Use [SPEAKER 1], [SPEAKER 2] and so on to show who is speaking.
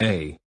[SPEAKER 1] A.